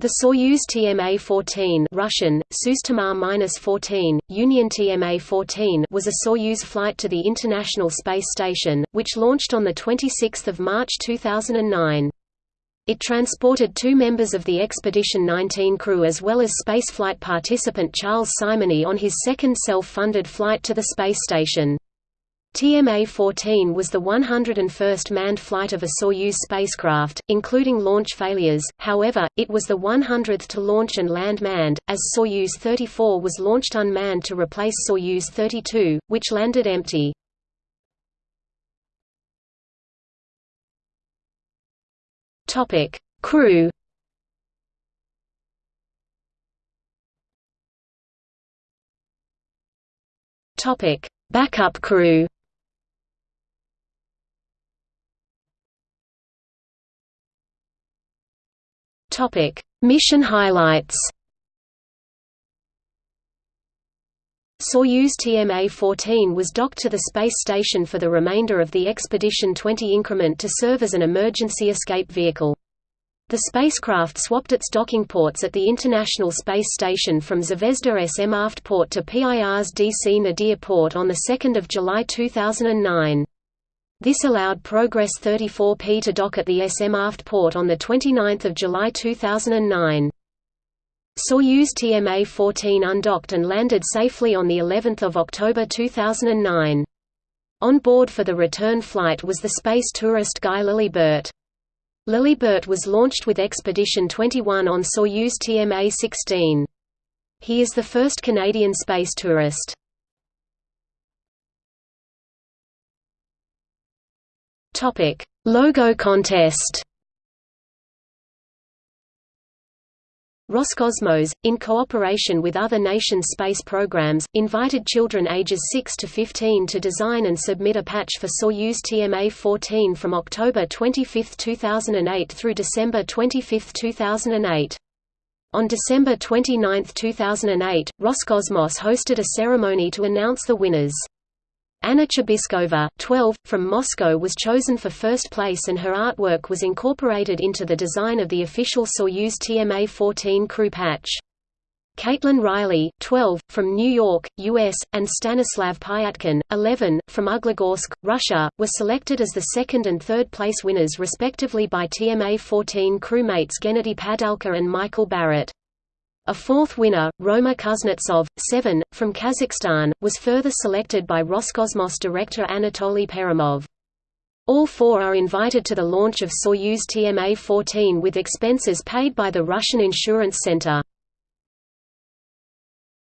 The Soyuz TMA-14 Russian, Sustama-14, Union TMA-14 was a Soyuz flight to the International Space Station, which launched on 26 March 2009. It transported two members of the Expedition 19 crew as well as spaceflight participant Charles Simonyi on his second self-funded flight to the space station. TMA-14 was the 101st manned flight of a Soyuz spacecraft, including launch failures, however, it was the 100th to launch and land manned, as Soyuz 34 was launched unmanned to replace Soyuz 32, which landed empty. Crew Backup crew Topic: Mission highlights. Soyuz TMA-14 was docked to the space station for the remainder of the Expedition 20 increment to serve as an emergency escape vehicle. The spacecraft swapped its docking ports at the International Space Station from Zvezda SM aft port to Pirs DC Nadir port on 2 July 2009. This allowed Progress 34P to dock at the SM aft port on 29 July 2009. Soyuz TMA-14 undocked and landed safely on of October 2009. On board for the return flight was the space tourist Guy Laliberté. Laliberté was launched with Expedition 21 on Soyuz TMA-16. He is the first Canadian space tourist. Topic: Logo contest. Roscosmos, in cooperation with other nations' space programs, invited children ages 6 to 15 to design and submit a patch for Soyuz TMA-14 from October 25, 2008 through December 25, 2008. On December 29, 2008, Roscosmos hosted a ceremony to announce the winners. Anna Chabiskova, 12, from Moscow was chosen for first place and her artwork was incorporated into the design of the official Soyuz TMA-14 crew patch. Caitlin Riley, 12, from New York, U.S., and Stanislav Pyatkin, 11, from Uglegorsk, Russia, were selected as the second and third place winners respectively by TMA-14 crewmates Gennady Padalka and Michael Barratt. A fourth winner, Roma Kuznetsov, 7, from Kazakhstan, was further selected by Roscosmos director Anatoly Perminov. All four are invited to the launch of Soyuz TMA-14 with expenses paid by the Russian Insurance Center.